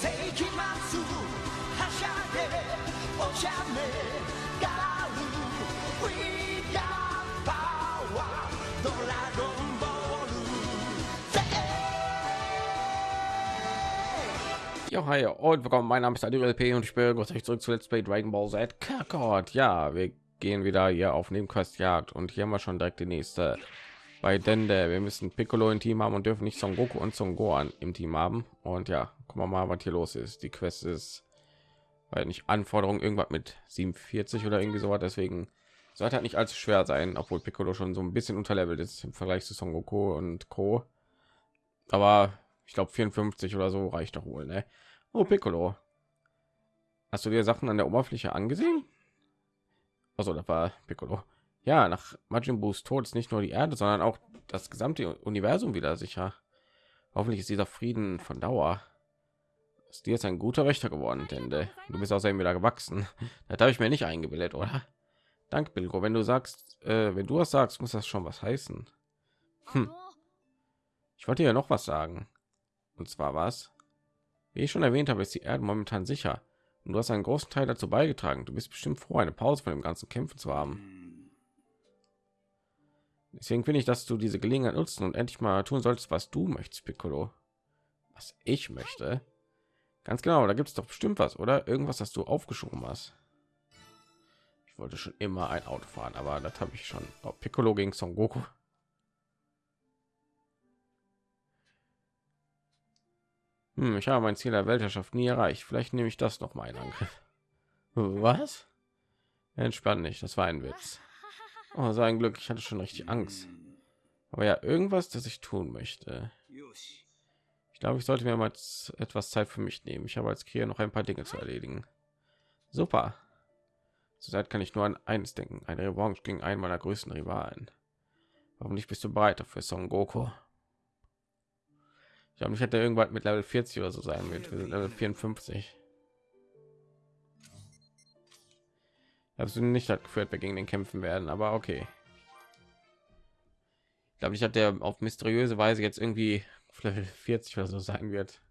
世紀末はしゃいでお茶目がある We got power ドラゴンボール Ja, hi und willkommen. Mein Name ist Adil LP und ich begrüße euch zurück zu Let's Play Dragon Ball Z Kakarot. Ja, wir gehen wieder hier auf Nebenquestjagd und hier haben wir schon direkt die nächste bei Dende. Wir müssen Piccolo im Team haben und dürfen nicht Son Goku und Son Gohan im Team haben. Und ja, gucken wir mal, was hier los ist. Die Quest ist, weil nicht Anforderung irgendwas mit 47 oder irgendwie so was. Deswegen sollte halt nicht allzu schwer sein, obwohl Piccolo schon so ein bisschen unterlevelt ist im Vergleich zu Son Goku und Co. Aber ich glaube 54 oder so reicht doch wohl, ne? Oh, Piccolo. Hast du dir Sachen an der Oberfläche angesehen? Also, das war Piccolo. Ja, nach Majin Buus Tod ist nicht nur die Erde, sondern auch das gesamte Universum wieder sicher. Hoffentlich ist dieser Frieden von Dauer. Ist dir jetzt ein guter Wächter geworden, äh, du bist außerdem wieder gewachsen. Das habe ich mir nicht eingebildet, oder? Danke, Bilgo. Wenn du sagst, äh, wenn du das sagst, muss das schon was heißen. Hm. Ich wollte ja noch was sagen. Und zwar was? Wie ich schon erwähnt habe, ist die Erde momentan sicher. Und du hast einen großen Teil dazu beigetragen. Du bist bestimmt froh, eine Pause von dem ganzen Kämpfen zu haben. Deswegen finde ich, dass du diese Gelegenheit nutzen und endlich mal tun solltest, was du möchtest, Piccolo. Was ich möchte. Ganz genau, da gibt es doch bestimmt was, oder? Irgendwas, das du aufgeschoben hast. Ich wollte schon immer ein Auto fahren, aber das habe ich schon. Oh, Piccolo gegen Son Goku. Hm, ich habe mein Ziel der Weltherrschaft nie erreicht. Vielleicht nehme ich das noch mal in Angriff. Was? Entspann nicht, das war ein Witz. Oh, so ein Glück, ich hatte schon richtig Angst. Aber ja, irgendwas, das ich tun möchte. Ich glaube, ich sollte mir mal etwas Zeit für mich nehmen. Ich habe als Krieger noch ein paar Dinge zu erledigen. Super. Zurzeit kann ich nur an eines denken: eine Revanche gegen einen meiner größten Rivalen. Hoffentlich bist du bereit dafür, Son Goku. Ich glaube, ich hätte irgendwann mit Level 40 oder so sein wird. Wir sind Level 54. Hast du nicht hat geführt, wir gegen den kämpfen werden, aber okay. Ich glaube, ich hatte auf mysteriöse Weise jetzt irgendwie auf Level 40 oder so sein wird.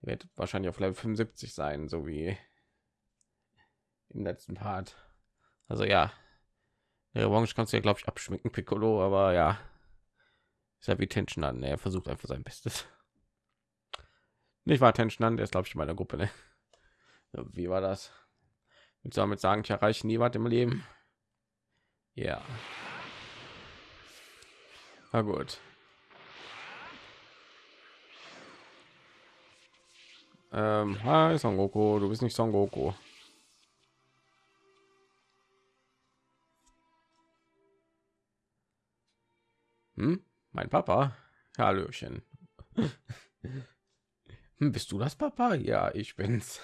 Wird wahrscheinlich auf Level 75 sein, so wie im letzten Part. Also ja, der Revanche kannst du ja glaube ich abschminken, Piccolo, aber ja, ist ja wie Tension an. Er versucht einfach sein Bestes. Nicht war Tension an, der ist glaube ich in meiner Gruppe. Ne? Wie war das? Willst damit sagen, ich erreiche nie was im Leben? Ja. Na gut. Ähm, hi Son Goku, du bist nicht Son Goku. Hm? Mein Papa? Hallöchen. Hm, bist du das Papa? Ja, ich bin's.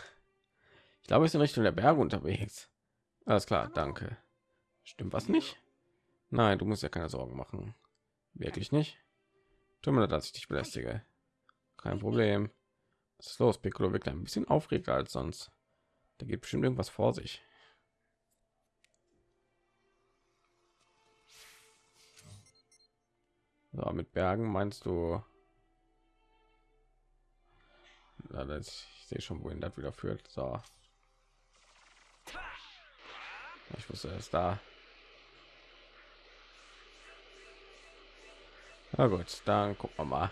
Ich glaube, es ist in Richtung der Berge unterwegs. Alles klar, danke. Stimmt was nicht? Nein, du musst ja keine Sorgen machen. Wirklich nicht? Tut mir leid, dass ich dich belästige. Kein Problem. Was ist los? Piccolo wirkt ein bisschen aufregter als sonst. Da geht bestimmt irgendwas vor sich. So, mit Bergen meinst du? Ja, das, ich sehe schon, wohin das wieder führt. So. Ich wusste es da. Na gut, dann gucken wir mal.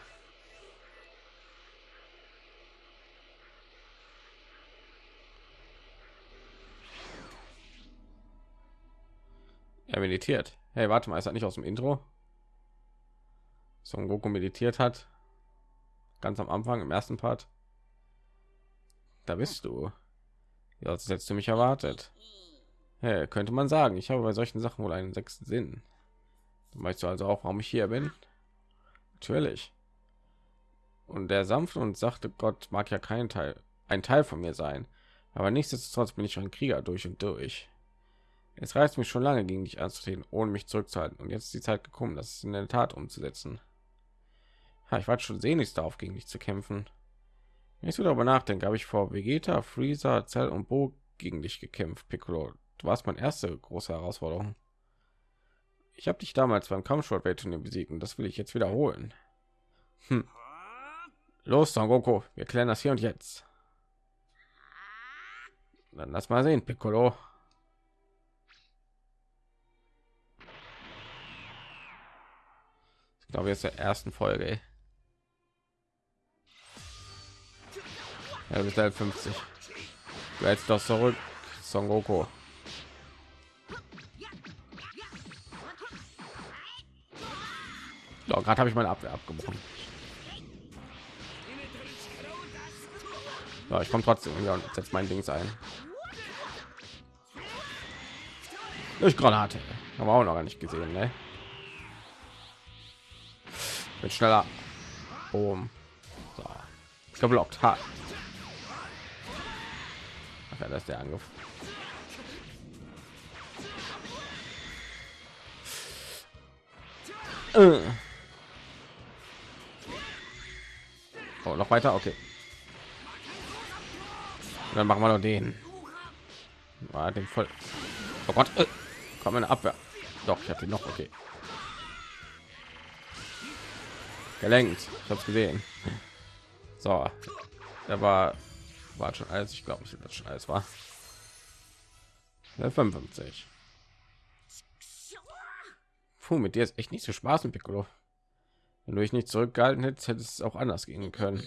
Er meditiert. Hey, warte mal, ist das nicht aus dem Intro? Son Goku meditiert hat. Ganz am Anfang im ersten Part. Da bist du. Ja, das hättest du mich erwartet. Hey, könnte man sagen, ich habe bei solchen Sachen wohl einen sechsten Sinn. Weißt du also auch, warum ich hier bin? Natürlich. Und der sanfte und sachte Gott mag ja kein Teil, ein Teil von mir sein. Aber nichtsdestotrotz bin ich ein Krieger durch und durch. Es reizt mich schon lange gegen dich anzutreten, ohne mich zurückzuhalten. Und jetzt ist die Zeit gekommen, das in der Tat umzusetzen. Ha, ich war schon sehnlichst darauf, gegen dich zu kämpfen. Wenn ich so darüber nachdenke, habe ich vor Vegeta, Freezer, Zell und Bo gegen dich gekämpft, Piccolo. Du warst meine erste große Herausforderung. Ich habe dich damals beim Kampfsportwettturnier besiegt und das will ich jetzt wiederholen. Hm. Los, Son Goku, wir klären das hier und jetzt. Dann lass mal sehen, Piccolo. Glaube, jetzt der ersten Folge. Ey. Ja, halt 50. Du doch zurück, Son Goku. So, gerade habe ich meine Abwehr abgebrochen. Ja, ich komme trotzdem ja, und setze mein Dings ein. Durch Granate. Haben wir auch noch gar nicht gesehen, ne? Wird schneller. Boom. So. Geblockt. Ha. Ach ja, das ist der Angriff. Äh. Oh, noch weiter, okay. Und dann machen wir noch den. War den voll. Oh Gott, äh, komm Abwehr. Doch, ich hatte noch okay. Gelenkt. Ich habe es gesehen. So, er war war schon alles. Ich glaube nicht, dass schon alles war. 55. Puh, mit dir ist echt nicht so Spaß mit Piccolo. Wenn du dich nicht zurückgehalten hättest, hätte es auch anders gehen können.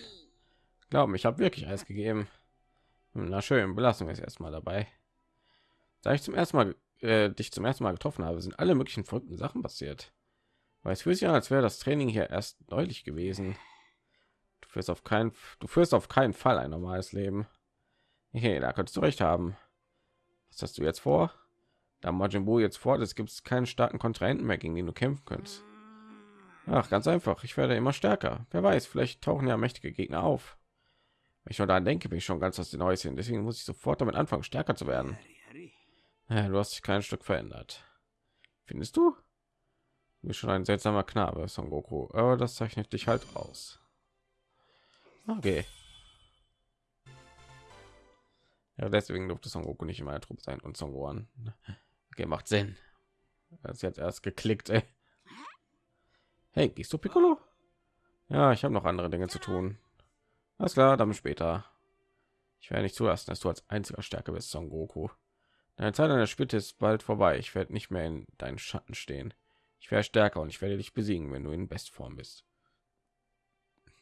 Glauben, ich habe wirklich alles gegeben. Na schön, belassen wir es erstmal dabei. Da ich zum ersten Mal äh, dich zum ersten Mal getroffen habe, sind alle möglichen verrückten Sachen passiert. Weil es fühlt sich an, als wäre das Training hier erst neulich gewesen. Du führst auf keinen, du führst auf keinen Fall ein normales Leben. Hey, da könntest du recht haben. Was hast du jetzt vor? Da Majin Buu jetzt vor, es gibt keinen starken Kontrahenten mehr, gegen den du kämpfen könntest. Ach, ganz einfach. Ich werde immer stärker. Wer weiß, vielleicht tauchen ja mächtige Gegner auf. Wenn ich schon daran denke, bin ich schon ganz aus den Häuschen. Deswegen muss ich sofort damit anfangen, stärker zu werden. Ja, du hast dich kein Stück verändert. Findest du? Bist schon ein seltsamer Knabe, Son Goku. Aber das zeichnet dich halt aus. Okay. Ja, deswegen durfte Son Goku nicht in meiner Truppe sein und Son Gohan. Okay, macht Sinn. Ist jetzt erst geklickt, ey. Hey, gehst du Piccolo? Ja, ich habe noch andere Dinge zu tun. Alles klar, dann später. Ich werde nicht zulassen, dass du als einziger Stärke bist, Son Goku. Deine Zeit an der Spitze ist bald vorbei. Ich werde nicht mehr in deinen Schatten stehen. Ich werde stärker und ich werde dich besiegen, wenn du in Bestform bist.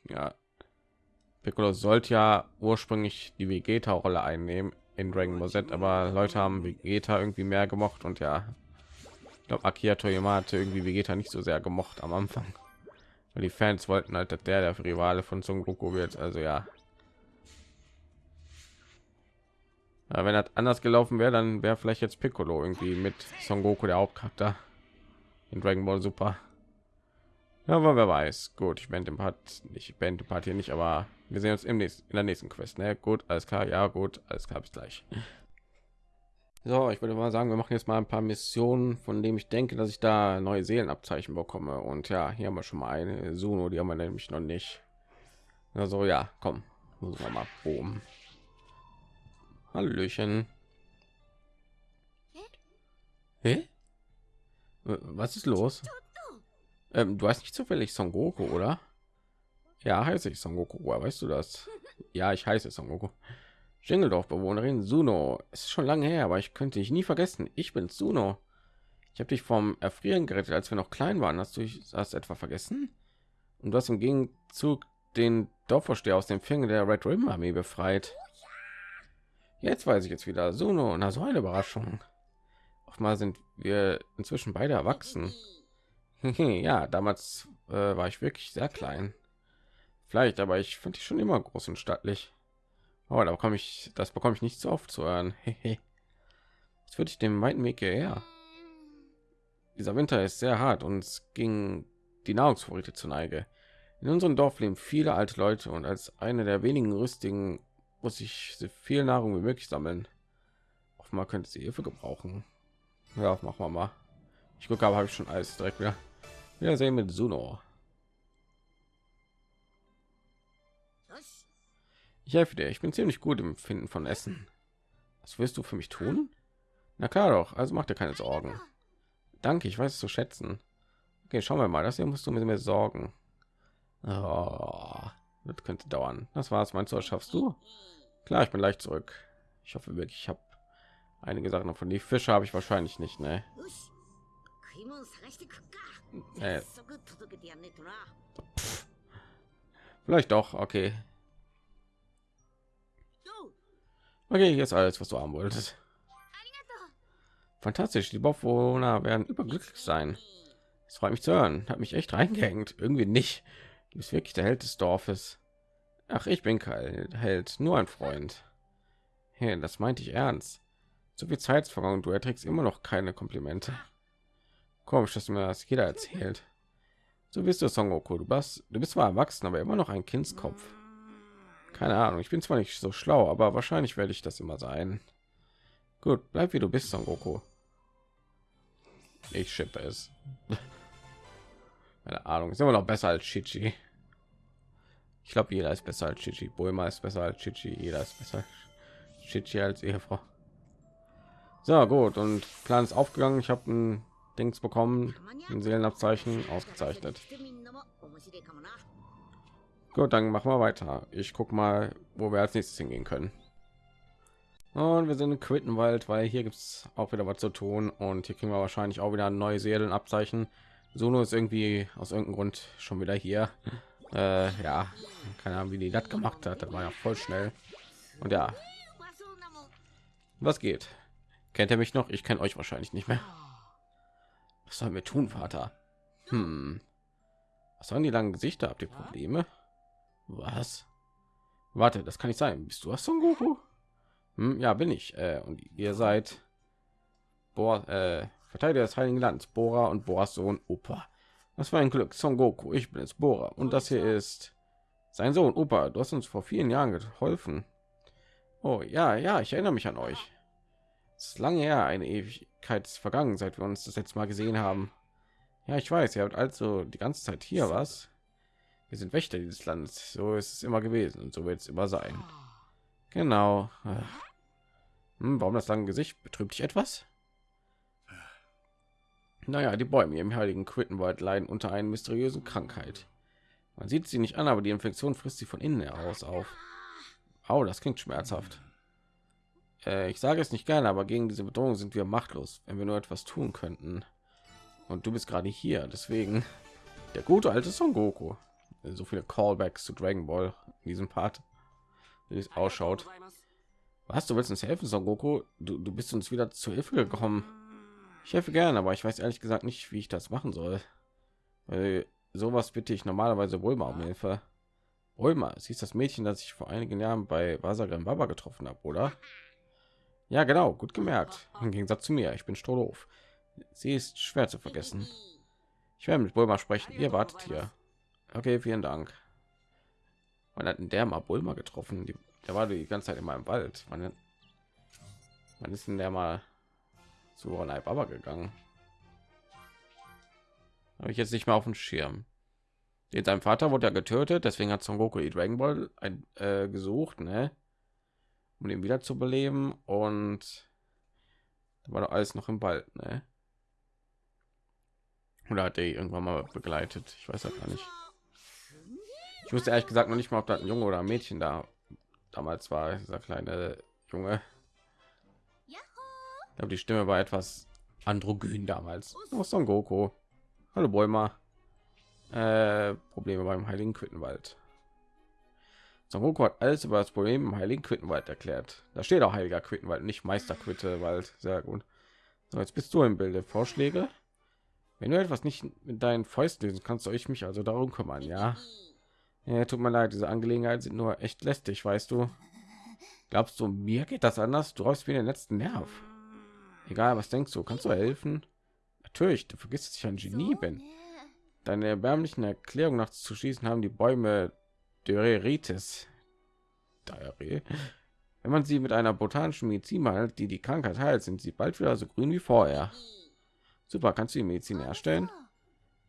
Ja, Piccolo sollte ja ursprünglich die Vegeta-Rolle einnehmen in Dragon Ball Z, aber Leute haben Vegeta irgendwie mehr gemocht und ja, ich glaube Akira Toyama hatte irgendwie Vegeta nicht so sehr gemocht am Anfang, weil die Fans wollten halt, dass der der Rivale von Son Goku wird. Also ja, ja wenn das anders gelaufen wäre, dann wäre vielleicht jetzt Piccolo irgendwie mit Son Goku der Hauptcharakter in Dragon Ball Super. Ja, aber wer weiß. Gut, ich bin dem Part nicht, ich bin Part hier nicht, aber wir sehen uns im nächsten, in der nächsten Quest. Ne? Gut, alles klar. Ja, gut, alles klar. Bis gleich. So, ich würde mal sagen, wir machen jetzt mal ein paar Missionen, von dem ich denke, dass ich da neue Seelenabzeichen bekomme. Und ja, hier haben wir schon mal eine Suno, die haben wir nämlich noch nicht. Also ja, komm, muss wir mal boom. Hallöchen. Hä? Was ist los? Ähm, du hast nicht zufällig Son Goku, oder? Ja, heiße ich Son Goku. Woher weißt du das? Ja, ich heiße Son Goku. Schingeldorf-Bewohnerin Suno. Es ist schon lange her, aber ich könnte dich nie vergessen. Ich bin Suno. Ich habe dich vom Erfrieren gerettet, als wir noch klein waren. Hast du das etwa vergessen? Und du hast im Gegenzug den Dorfvorsteher aus dem Finger der Red Ribbon Armee befreit. Jetzt weiß ich jetzt wieder. Suno, na so eine Überraschung. Mal sind wir inzwischen beide erwachsen. ja, damals äh, war ich wirklich sehr klein. Vielleicht, aber ich finde ich schon immer groß und stattlich. Aber da bekomme ich, das bekomme ich nicht so oft zu hören. Jetzt würde ich dem weiten Weg hierher. Dieser Winter ist sehr hart und es ging die Nahrungsvorräte zu Neige. In unserem Dorf leben viele alte Leute und als eine der wenigen Rüstigen muss ich so viel Nahrung wie möglich sammeln. Offenbar könnte sie Hilfe gebrauchen. Ja, machen wir mal. Ich gucke, aber habe ich schon alles direkt wieder. Wir sehen mit Suno. Ich helfe dir. Ich bin ziemlich gut im Finden von Essen. Was wirst du für mich tun? Na klar doch. Also mach dir keine Sorgen. Danke, ich weiß es zu schätzen. Okay, schauen wir mal. Das hier musst du mit mir sorgen. Oh, Das könnte dauern. Das war's. Meinst du, das schaffst du? Klar, ich bin leicht zurück. Ich hoffe wirklich, ich habe einige Sachen von Die Fische habe ich wahrscheinlich nicht, ne? Äh. Vielleicht doch, okay. Okay, jetzt alles, was du haben wolltest. Fantastisch, die Bewohner werden überglücklich sein. Es freut mich zu hören. Hat mich echt reingehängt. Irgendwie nicht. Du bist wirklich der Held des Dorfes. Ach, ich bin kein Held, nur ein Freund. Hey, das meinte ich ernst. So viel Zeit vergangen, du erträgst immer noch keine Komplimente. Komisch, dass mir das jeder erzählt. So bist du, Son Goku. Du bist, du bist zwar erwachsen, aber immer noch ein Kindskopf. Keine Ahnung, ich bin zwar nicht so schlau, aber wahrscheinlich werde ich das immer sein. Gut, bleib wie du bist, Son Goku. Ich schippe es. Keine Ahnung, ist immer noch besser als Chichi. Ich glaube, jeder ist besser als Chichi. Bulma ist besser als Chichi. Jeder ist besser als Chichi als Ehefrau. So gut und Plan ist aufgegangen. Ich habe ein Dings bekommen, ein Seelenabzeichen ausgezeichnet. Gut, dann machen wir weiter. Ich guck mal, wo wir als nächstes hingehen können. Und wir sind in Quittenwald, weil hier gibt es auch wieder was zu tun und hier kriegen wir wahrscheinlich auch wieder ein neues Seelenabzeichen. Sono ist irgendwie aus irgendeinem Grund schon wieder hier. Äh, ja, keine Ahnung, wie die das gemacht hat. Das war ja voll schnell. Und ja, was geht? Kennt ihr mich noch? Ich kenne euch wahrscheinlich nicht mehr. Was sollen wir tun, Vater? Hm. Was sollen die langen Gesichter? Habt ihr Probleme? Was? Warte, das kann nicht sein. Bist du Son Goku? Hm, ja, bin ich. Äh, und ihr seid Boah, äh, Verteidiger des Heiligen Landes, Bora und Boras Sohn Opa. Das war ein Glück. Son Goku, ich bin es Bora. Und das hier ist sein Sohn Opa. Du hast uns vor vielen Jahren geholfen. Oh ja, ja, ich erinnere mich an euch. Es ist lange her, eine Ewigkeit ist vergangen, seit wir uns das letzte Mal gesehen haben. Ja, ich weiß, ihr habt also die ganze Zeit hier was. Wir sind Wächter dieses Landes. So ist es immer gewesen und so wird es immer sein. Genau. Hm, warum das lange Gesicht? Betrübt dich etwas? Naja, die Bäume im heiligen Quittenwald leiden unter einer mysteriösen Krankheit. Man sieht sie nicht an, aber die Infektion frisst sie von innen heraus auf. Au, das klingt schmerzhaft. Äh, ich sage es nicht gerne, aber gegen diese Bedrohung sind wir machtlos, wenn wir nur etwas tun könnten. Und du bist gerade hier, deswegen der gute alte Son Goku. So viele Callbacks zu Dragon Ball in diesem Part, wie es ausschaut. Was, du willst uns helfen, Son Goku? Du, du bist uns wieder zu Hilfe gekommen. Ich helfe gerne, aber ich weiß ehrlich gesagt nicht, wie ich das machen soll. Weil sowas bitte ich normalerweise wohl mal um Hilfe. Ulma, sie ist das Mädchen, das ich vor einigen Jahren bei Wasagram Baba getroffen habe, oder? Ja, genau, gut gemerkt. Im Gegensatz zu mir, ich bin strohdoof. Sie ist schwer zu vergessen. Ich werde mit Bulma sprechen. Ihr wartet hier. Okay, vielen Dank. Wann hat denn der mal Bulma getroffen? Die, der war die ganze Zeit in meinem Wald. Wann, wann ist denn der mal zu Ronai Baba gegangen? Habe ich jetzt nicht mehr auf dem Schirm. Den sein Vater wurde ja getötet, deswegen hat Son Goku die Dragon Ball ein, äh, gesucht, ne? Um ihn wieder zu beleben und da war doch alles noch im Wald, ne? Oder hat er irgendwann mal begleitet? Ich weiß das gar nicht. Ich wusste ehrlich gesagt noch nicht mal, ob das ein Junge oder ein Mädchen da damals war, dieser kleine Junge. Ich glaube, die Stimme war etwas androgyn damals. Oh, Son Goku. Hallo Bäumer. Äh, Probleme beim Heiligen Quittenwald. Son Goku hat alles über das Problem im Heiligen Quittenwald erklärt. Da steht auch Heiliger Quittenwald, nicht Meister Quittenwald. Sehr gut. So, jetzt bist du im Bilde. Vorschläge? Wenn du etwas nicht mit deinen Fäusten lösen kannst, soll ich mich also darum kümmern, ja? Ja, tut mir leid, diese Angelegenheiten sind nur echt lästig, weißt du. Glaubst du, mir geht das anders? Du räubst mir den letzten Nerv. Egal, was denkst du? Kannst du helfen? Natürlich, du vergisst, dass ich ein Genie bin. Deine erbärmlichen Erklärungen nach zu schießen haben die Bäume Döreritis. Diarrhoe. Wenn man sie mit einer botanischen Medizin behandelt, die die Krankheit heilt, sind sie bald wieder so grün wie vorher. Super, kannst du die Medizin herstellen?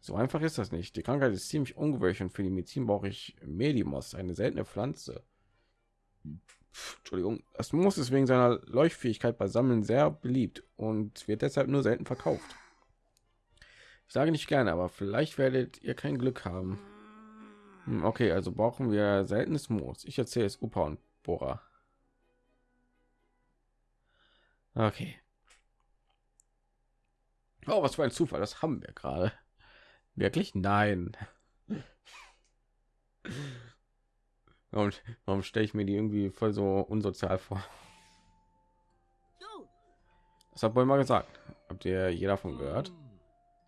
So einfach ist das nicht. Die Krankheit ist ziemlich ungewöhnlich und für die Medizin brauche ich Medimos, eine seltene Pflanze. Entschuldigung, das Moos ist wegen seiner Leuchtfähigkeit bei Sammeln sehr beliebt und wird deshalb nur selten verkauft. Ich sage nicht gerne, aber vielleicht werdet ihr kein Glück haben. Hm, Okay, also brauchen wir seltenes Moos. Ich erzähle es Upa und Bora. Okay. Oh, was für ein Zufall, das haben wir gerade. Wirklich? Nein. Und warum stelle ich mir die irgendwie voll so unsozial vor? Das hat wohl mal gesagt. Habt ihr jeder davon gehört?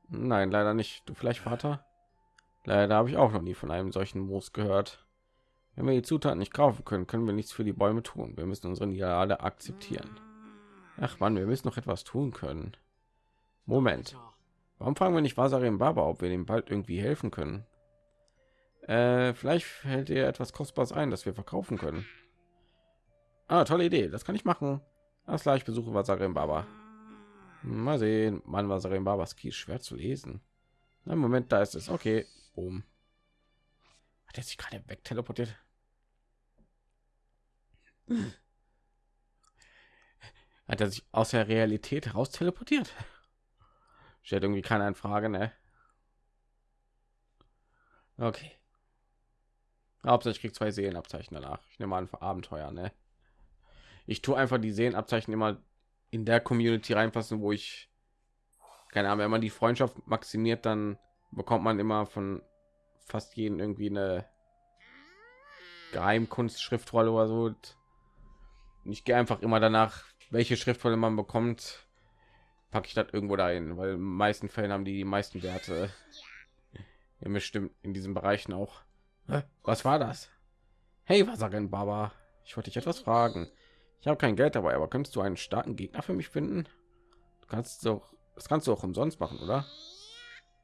Nein, leider nicht. Du vielleicht Vater? Leider habe ich auch noch nie von einem solchen Moos gehört. Wenn wir die Zutaten nicht kaufen können, können wir nichts für die Bäume tun. Wir müssen unsere Niederlage akzeptieren. Ach man, wir müssen noch etwas tun können. Moment. Warum fragen wir nicht Vasarim Baba, ob wir dem bald irgendwie helfen können? Äh, vielleicht fällt dir etwas Kostbares ein, das wir verkaufen können. Ah, tolle Idee. Das kann ich machen. Alles klar, ich besuche Vasarim Baba. Mal sehen. Mann, Vasarim Babas ist schwer zu lesen. Na, Moment, da ist es. Okay. Boom. Hat er sich gerade wegteleportiert? Hat er sich aus der Realität heraus teleportiert? Stellt irgendwie keine Anfrage, ne? Okay. Hauptsache ich krieg zwei Seelenabzeichen danach. Ich nehme an für Abenteuer, ne? Ich tue einfach die Seelenabzeichen immer in der Community reinpassen, wo ich keine Ahnung, wenn man die Freundschaft maximiert, dann bekommt man immer von fast jeden irgendwie eine Geheimkunstschriftrolle oder so. Und ich gehe einfach immer danach, welche Schriftrolle man bekommt, packe ich das irgendwo dahin, weil in meisten Fällen haben die die meisten Werte. Ja, bestimmt in diesen Bereichen auch. Was war das? Hey, Wasserin Baba, ich wollte dich etwas fragen. Ich habe kein Geld dabei, aber könntest du einen starken Gegner für mich finden? Du kannst doch, das kannst du auch umsonst machen, oder?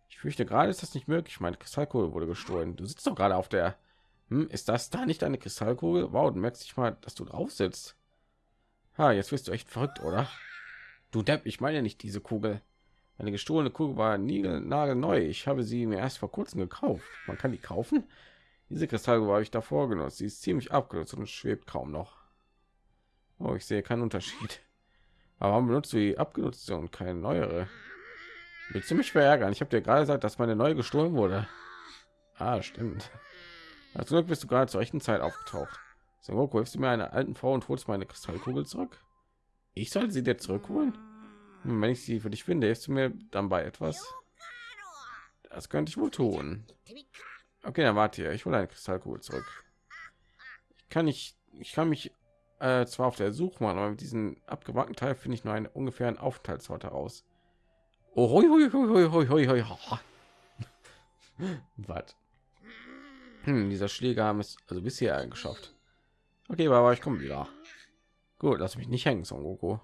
Ich fürchte gerade ist das nicht möglich. Meine Kristallkugel wurde gestohlen. Du sitzt doch gerade auf der. Hm, ist das da nicht eine Kristallkugel? Wow, du merkst dich mal, dass du drauf sitzt. Ha, jetzt wirst du echt verrückt, oder? Du Depp, ich meine nicht diese Kugel. Eine gestohlene Kugel war neu. Ich habe sie mir erst vor kurzem gekauft. Man kann die kaufen. Diese Kristallkugel habe ich davor genutzt. Sie ist ziemlich abgenutzt und schwebt kaum noch. Oh, ich sehe keinen Unterschied. Aber warum benutzt du die abgenutzte und keine neuere? Willst du mich verärgern? Ich habe dir gerade gesagt, dass meine neue gestohlen wurde. Ah, stimmt. Als Glück bist du gerade zur rechten Zeit aufgetaucht. Son Goku, hilfst du mir einer alten Frau und holst meine Kristallkugel zurück? Ich soll sie dir zurückholen? Hm, wenn ich sie für dich finde, hilfst du mir dann bei etwas? Das könnte ich wohl tun. Okay, dann warte hier. Ich hole eine Kristallkugel zurück. Ich kann ich ich kann mich äh, zwar auf der Suche machen, aber mit diesem abgewackten Teil finde ich nur einen ungefähren Aufenthaltsort heraus. Oh, hoi, hoi, hoi, hoi, hoi, hoi, hoi. ha. Was? Hm, dieser Schläger haben es also bis hierher geschafft. Okay, aber ich komme wieder. Gut, lass mich nicht hängen, Son Goku.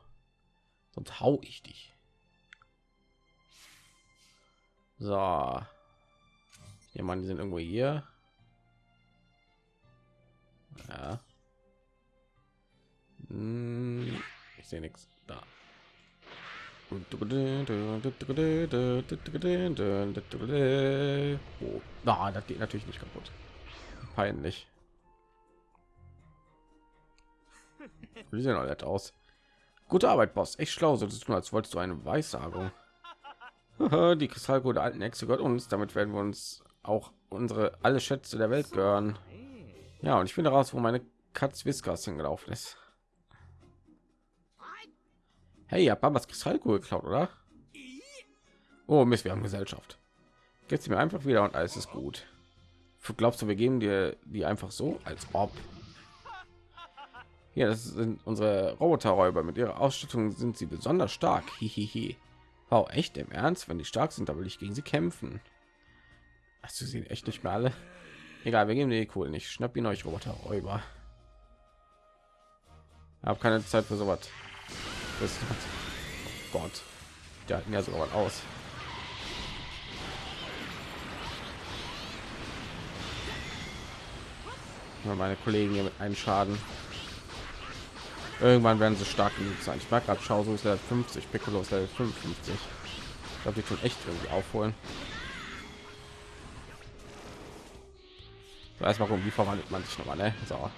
Sonst hau ich dich. So. Jemand, die sind irgendwo hier. Ja. Hm, Ich sehe nichts da. Oh, das geht natürlich nicht kaputt. Peinlich. Die sehen alle aus. Gute Arbeit, Boss. Echt schlau, so tun, als wolltest du eine Weissagung. Die Kristallkugel der alten Hexe gehört uns. Damit werden wir uns auch unsere alle Schätze der Welt gehören. Ja, und ich finde raus, wo meine Katz Whiskas hingelaufen ist. Hey, ihr habt Babas Kristallkugel geklaut, oder? Oh Mist, wir haben Gesellschaft. Gibt's mir einfach wieder und alles ist gut. Glaubst du, wir geben dir die einfach so, als ob? Ja, das sind unsere Roboterräuber. Mit ihrer Ausstattung sind sie besonders stark. Hihihi. Wow, echt im Ernst? Wenn die stark sind, da will ich gegen sie kämpfen. Hast du sie echt nicht mehr alle? Egal, wir geben die cool nicht. Schnapp ihn euch Roboterräuber. Hab keine Zeit für sowas. Das oh Gott. Die halten ja sogar aus. Meine Kollegen hier mit einem Schaden. Irgendwann werden sie stark genug sein. Ich mag gerade Schau, so ist Level 50, Piccolo ist Level 55. Ich glaube, die tun echt irgendwie aufholen. So, erstmal gucken, wie verwandelt man sich nochmal, ne? So.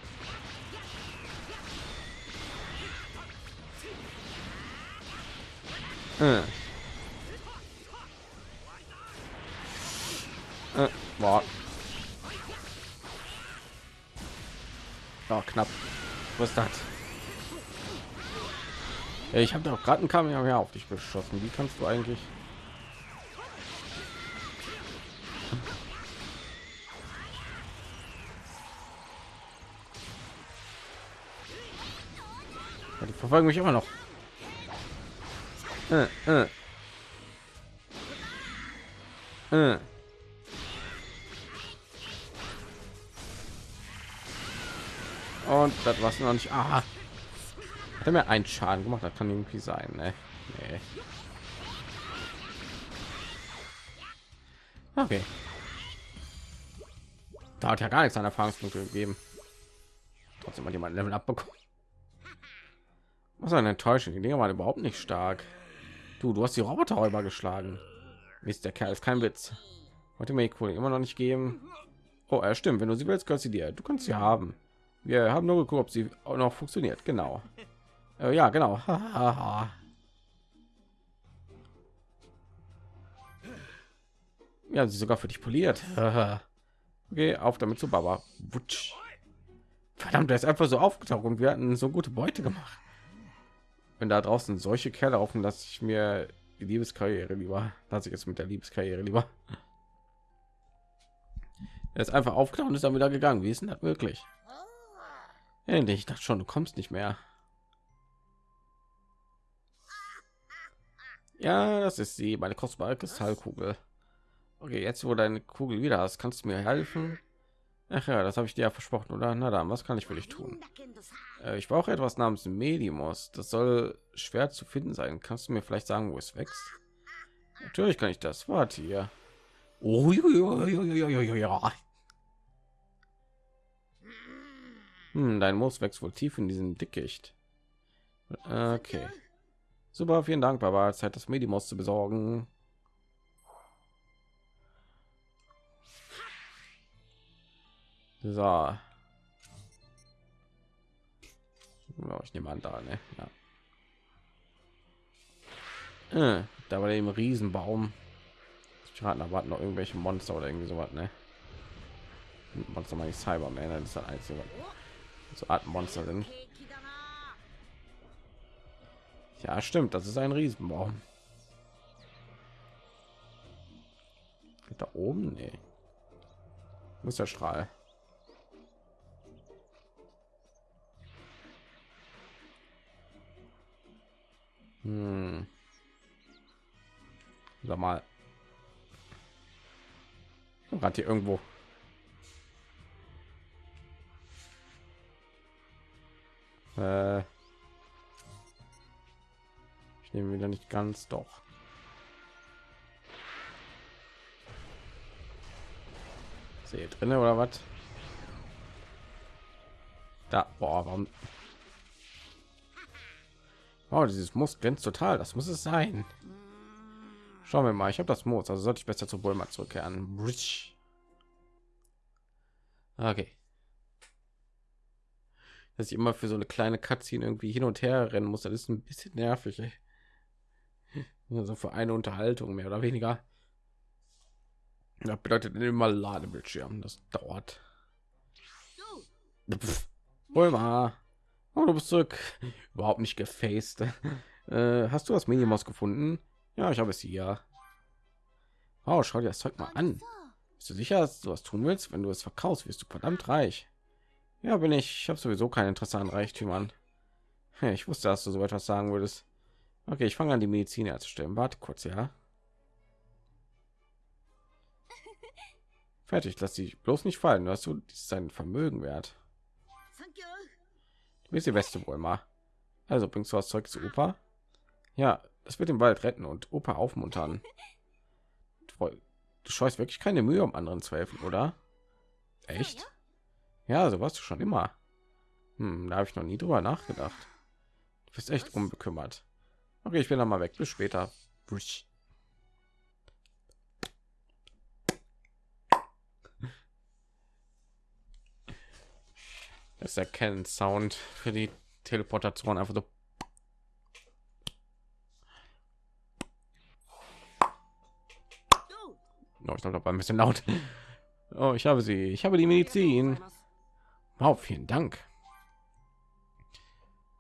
Äh. Äh, boah. Oh, knapp. Was ist das? Ey, Ich habe doch gerade einen Kamehameha auf dich beschossen. Wie kannst du eigentlich? Ja, die verfolgen mich immer noch. Äh, äh. Äh. Und das war's noch nicht. Ah. Hat mir einen Schaden gemacht? Das kann irgendwie sein, ne? Nee. Okay. Da hat ja gar nichts an Erfahrungspunkte gegeben. Trotzdem hat jemand Level abbekommen. Was eine Enttäuschung. Die Dinger waren überhaupt nicht stark. Du, du hast die Roboterräuber geschlagen. Mist, der Kerl ist kein Witz. Wollte mir die Kohle immer noch nicht geben. Oh, er stimmt. Wenn du sie willst, kannst sie dir. Du kannst sie haben. Wir haben nur geguckt, ob sie auch noch funktioniert. Genau. Äh, ja, genau. ja, sie sogar für dich poliert. okay, auf damit zu Baba. Wutsch. Verdammt, der ist einfach so aufgetaucht und wir hatten so gute Beute gemacht. Wenn da draußen solche Kerle laufen, dass ich mir die Liebeskarriere lieber, lasse ich jetzt mit der Liebeskarriere lieber. Er ist einfach aufgetaucht und ist dann wieder gegangen. Wie ist denn das möglich? Endlich, ich dachte schon, du kommst nicht mehr. Ja, das ist sie, meine kostbare Kristallkugel. Okay, jetzt wo deine Kugel wieder hast, kannst du mir helfen? Ach ja, das habe ich dir ja versprochen, oder? Na dann, was kann ich für dich tun? Äh, ich brauche etwas namens Medimus. Das soll schwer zu finden sein. Kannst du mir vielleicht sagen, wo es wächst? Natürlich kann ich das. Warte hier. Oh, hm, dein Moos wächst wohl tief in diesem Dickicht. Okay. Super, vielen Dank, Baba. Zeit, das Medimus zu besorgen. So. Ich nehme an, da, ne? Ja. Äh, da war eben Riesenbaum. Ich rate, da noch irgendwelche Monster oder irgendwie sowas, ne? Monster meine ich Cyberman, das ist das einzige. So Art Monster. Ja, stimmt, das ist ein Riesenbaum. Da oben, nee. Muss der Strahl. Hm. Sag mal. Hat hier irgendwo. Äh. Ich nehme wieder nicht ganz doch. Sehe drin oder was? Da, boah, warum? Oh, dieses Muss glänzt total. Das muss es sein. Schauen wir mal. Ich habe das Moos, also sollte ich besser zu Bulma zurückkehren. Okay. Dass ich immer für so eine kleine Cutscene irgendwie hin und her rennen muss, das ist ein bisschen nervig. Ey. Also für eine Unterhaltung mehr oder weniger. Das bedeutet immer Ladebildschirm. Das dauert. Pff. Bulma. Oh, du bist zurück. Überhaupt nicht gefaced. Äh, hast du das Minimaus gefunden? Ja, ich habe es hier. Oh, schau dir das Zeug mal an. さ Bist du sicher, dass du was tun willst? Wenn du es verkaufst, wirst du verdammt reich. Ja, bin ich. Ich habe sowieso kein Interesse an Reichtümern. Ich wusste, dass du so etwas sagen würdest. Okay, ich fange an, die Medizin herzustellen. Warte kurz, ja. Fertig, lass dich bloß nicht fallen. Hast du, das ist ein Vermögen wert. Wie ist die Weste wohl mal? Also bringst du was Zeug zu Opa? Ja, das wird den Wald retten und Opa aufmuntern. Du, du scheust wirklich keine Mühe, um anderen zu helfen, oder? Echt? Ja, so warst du schon immer. Hm, da habe ich noch nie drüber nachgedacht. Du bist echt unbekümmert. Okay, ich bin dann mal weg. Bis später. Ist der Canon Sound für die Teleportation einfach so. Oh, ich glaube, ein bisschen laut. Oh, ich habe sie. Ich habe die Medizin. Wow, vielen Dank.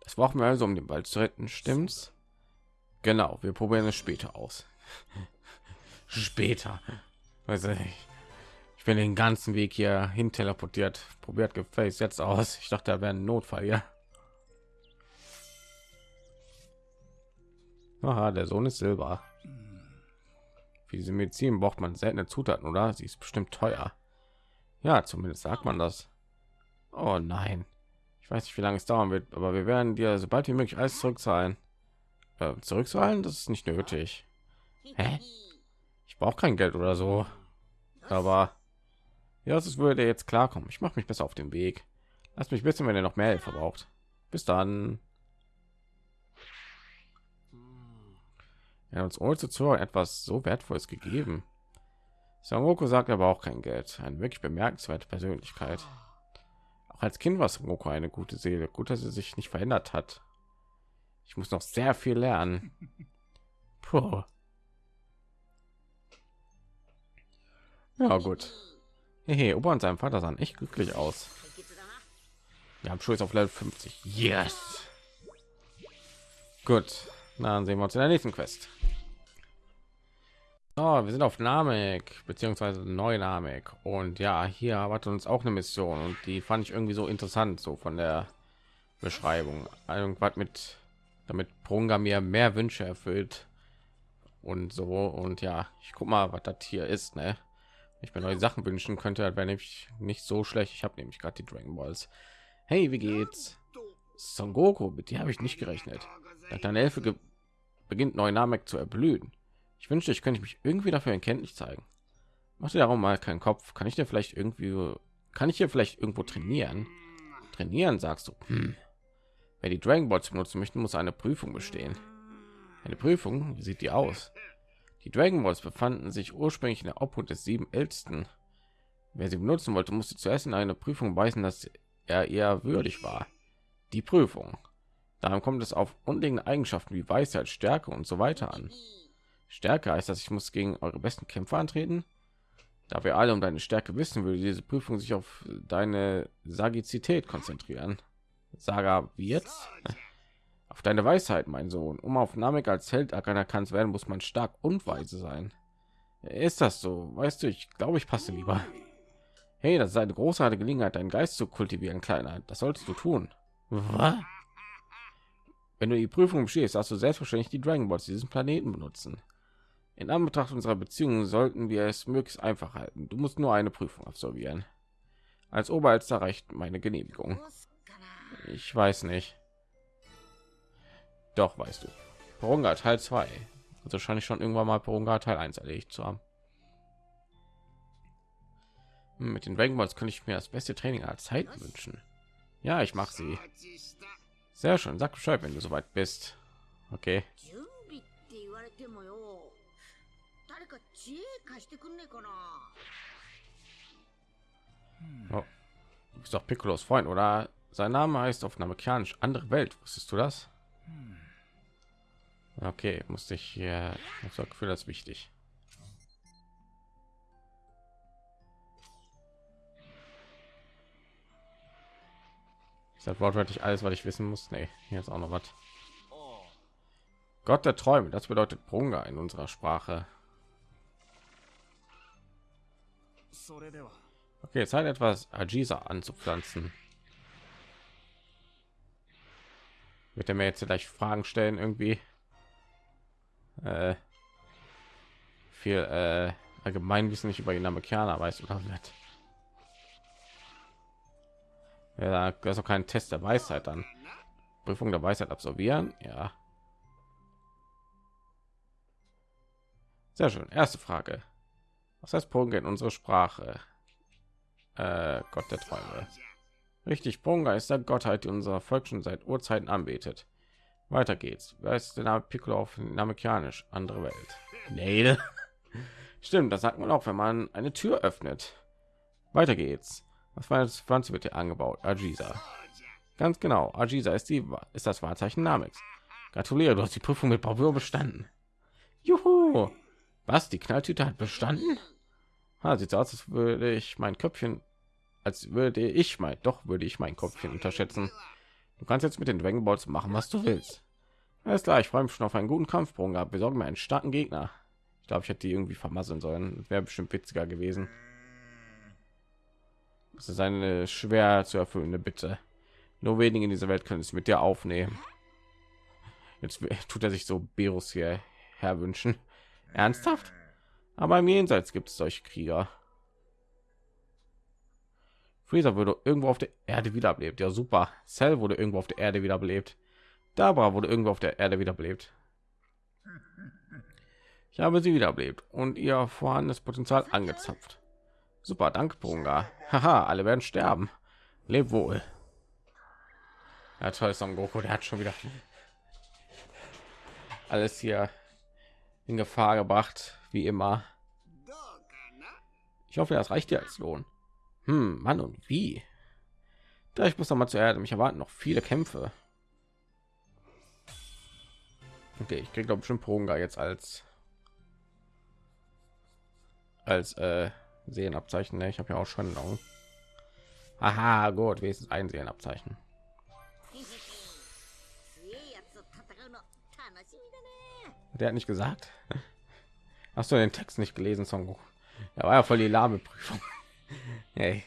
Das brauchen wir also, um den Wald zu retten, stimmt's? Genau, wir probieren es später aus. später. Weiß ich. Ich bin den ganzen Weg hier hin teleportiert. Probiert gefällt jetzt aus. Ich dachte, da wäre ein Notfall hier. Aha, der Sohn ist Silber. Für diese Medizin braucht man seltene Zutaten, oder? Sie ist bestimmt teuer. Ja, zumindest sagt man das. Oh nein. Ich weiß nicht, wie lange es dauern wird, aber wir werden dir sobald wie möglich alles zurückzahlen. Äh, zurückzahlen? Das ist nicht nötig. Hä? Ich brauche kein Geld oder so. Aber ja, es würde jetzt klarkommen. Ich mache mich besser auf den Weg. Lass mich wissen, wenn ihr noch mehr Hilfe braucht. Bis dann. Er hat uns ohne zu zuhören etwas so wertvolles gegeben. Sangoku sagt aber auch kein Geld. Eine wirklich bemerkenswerte Persönlichkeit. Auch als Kind war Sangoku eine gute Seele. Gut, dass sie sich nicht verändert hat. Ich muss noch sehr viel lernen. Puh. Ja gut. Hey, Opa und sein Vater sahen echt glücklich aus. Wir haben jetzt auf Level 50. Yes. Gut, dann sehen wir uns in der nächsten Quest. Oh, wir sind auf Namek beziehungsweise Neunamek und ja, hier erwartet uns auch eine Mission und die fand ich irgendwie so interessant, so von der Beschreibung. Irgendwas mit, damit Prunga mir mehr Wünsche erfüllt und so und ja, ich guck mal, was das hier ist, ne? Ich mir neue Sachen wünschen könnte, wäre nämlich nicht so schlecht. Ich habe nämlich gerade die Dragon Balls. Hey, wie geht's? Son Goku, mit dir habe ich nicht gerechnet. Deine Elfe beginnt Neunamek zu erblühen. Ich wünschte, ich könnte mich irgendwie dafür erkenntlich zeigen. Mach dir darum mal keinen Kopf. Kann ich dir vielleicht irgendwie, kann ich hier vielleicht irgendwo trainieren? Trainieren, sagst du. Hm. Wer die Dragon Balls benutzen möchte, muss eine Prüfung bestehen. Eine Prüfung? Wie sieht die aus? Die Dragon Balls befanden sich ursprünglich in der Obhut des sieben Ältesten. Wer sie benutzen wollte, musste zuerst in eine Prüfung weisen, dass er eher würdig war. Die Prüfung. Darum kommt es auf grundlegende Eigenschaften wie Weisheit, Stärke und so weiter an. Stärke heißt, dass ich muss gegen eure besten Kämpfer antreten. Da wir alle um deine Stärke wissen, würde diese Prüfung sich auf deine Sagizität konzentrieren. Saga jetzt? Auf deine Weisheit, mein Sohn. Um auf Namek als Held anerkannt zu werden, muss man stark und weise sein. Ist das so? Weißt du, ich glaube, ich passe lieber. Hey, das ist eine großartige Gelegenheit, deinen Geist zu kultivieren, Kleiner. Das solltest du tun. Was? Wenn du die Prüfung bestehst, hast du selbstverständlich die Dragon Balls diesen Planeten benutzen. In Anbetracht unserer Beziehungen sollten wir es möglichst einfach halten. Du musst nur eine Prüfung absolvieren. Als Oberalster reicht meine Genehmigung. Ich weiß nicht. Doch, weißt du. Porunga Teil 2. Also wahrscheinlich schon irgendwann mal Porunga Teil 1 erledigt zu haben. Hm, mit den Dragon Balls könnte ich mir das beste Training aller Zeit wünschen. Ja, ich mache sie. Sehr schön. Sag Bescheid, wenn du soweit bist. Okay. Hm. Oh. Du bist doch Piccolos Freund, oder? Sein Name heißt auf Namekianisch andere Welt. Wusstest du das? Hm. Okay, musste ich hier. Ich das Gefühl, das ist wichtig. Ist das wortwörtlich alles, was ich wissen muss? Nee, hier ist auch noch was. Gott der Träume, das bedeutet Brunga in unserer Sprache. Okay, Zeit etwas Ajisa anzupflanzen. Wird er mir jetzt vielleicht Fragen stellen irgendwie? Äh, viel äh, Allgemeinwissen nicht über die Namekianer weiß oder nicht. Ja, da ist auch kein Test der Weisheit dann. Prüfung der Weisheit absolvieren, ja. Sehr schön. Erste Frage. Was heißt Punga in unserer Sprache? Äh, Gott der Träume. Richtig, Punga ist der Gottheit, die unser Volk schon seit Urzeiten anbetet. Weiter geht's. Wer ist der Name Piccolo auf Namekianisch? Andere Welt. Nee. Stimmt, das sagt man auch, wenn man eine Tür öffnet. Weiter geht's. Was war das Pflanze wird hier angebaut? Ajiza. Ganz genau. Ajiza ist die ist das Wahrzeichen Nameks. Gratuliere, du hast die Prüfung mit Bravour bestanden. Juhu. Was? Die Knalltüte hat bestanden? Ha, sieht so aus, als würde ich mein Köpfchen, als würde ich mein, doch würde ich mein Köpfchen unterschätzen. Du kannst jetzt mit den Dragon Balls machen, was du willst. Alles klar, ich freue mich schon auf einen guten Kampfsprung gehabt. Wir sorgen mir einen starken Gegner. Ich glaube, ich hätte die irgendwie vermasseln sollen. Wäre bestimmt witziger gewesen. Das ist eine schwer zu erfüllende Bitte. Nur wenige in dieser Welt können es mit dir aufnehmen. Jetzt tut er sich so Berus hier herwünschen. Ernsthaft? Aber im Jenseits gibt es solche Krieger. Freezer würde irgendwo auf der Erde wiederbelebt. Ja, super. Cell wurde irgendwo auf der Erde wiederbelebt. Dabra wurde irgendwo auf der Erde wiederbelebt. Ich habe sie wiederbelebt und ihr vorhandenes Potenzial angezapft. Super, danke, Brunga. Haha, alle werden sterben. Leb wohl. Ja, toll, Son Goku, der hat schon wieder alles hier in Gefahr gebracht, wie immer. Ich hoffe, das reicht dir als Lohn. Hm, Mann und wie? Da ich muss noch mal zur Erde. Mich erwarten noch viele Kämpfe. Okay, ich kriege doch bestimmt Pronga jetzt als als äh, Sehenabzeichen. Ne? Ich habe ja auch schon Augen. Aha, gut, wenigstens ein Sehenabzeichen. Der hat nicht gesagt. Hast du den Text nicht gelesen, Song? Da war ja voll die lahme. Hey.